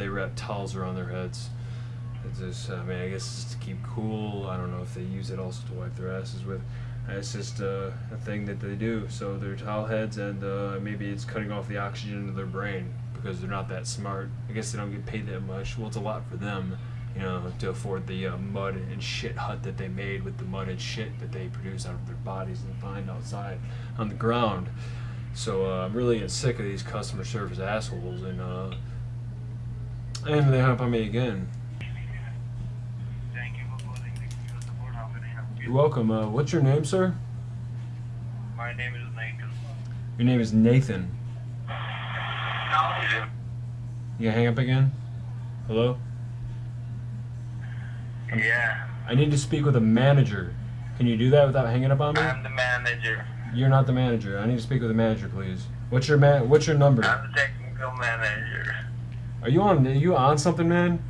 they wrap towels around their heads. It's just, I mean, I guess it's to keep cool. I don't know if they use it also to wipe their asses with. It's just uh, a thing that they do. So they're towel heads, and uh, maybe it's cutting off the oxygen to their brain because they're not that smart. I guess they don't get paid that much. Well, it's a lot for them, you know, to afford the uh, mud and shit hut that they made with the mud and shit that they produce out of their bodies and find outside on the ground. So uh, I'm really sick of these customer service assholes, and uh, and they hung up on me again. Thank you for calling the support. How can I help you? You're welcome. Uh, what's your name, sir? My name is Nathan. Your name is Nathan. You gonna hang up again? Hello? Yeah, I need to speak with a manager. Can you do that without hanging up on me? I'm the manager. You're not the manager. I need to speak with a manager, please. What's your man? What's your number? I'm the technical manager. Are you on? Are you on something, man?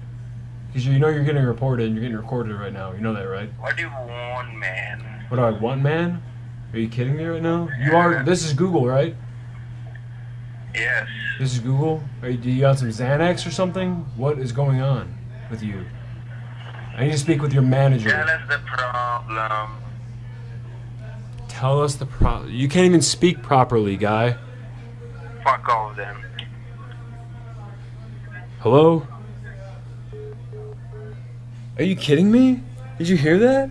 Because you know you're getting reported and you're getting recorded right now. You know that, right? What do you want, man? What do I want, man? Are you kidding me right now? You are. This is Google, right? Yes. This is Google. Are you, do you got some Xanax or something? What is going on with you? I need to speak with your manager. Tell us the problem. Tell us the problem. You can't even speak properly, guy. Fuck all of them. Hello? Are you kidding me? Did you hear that?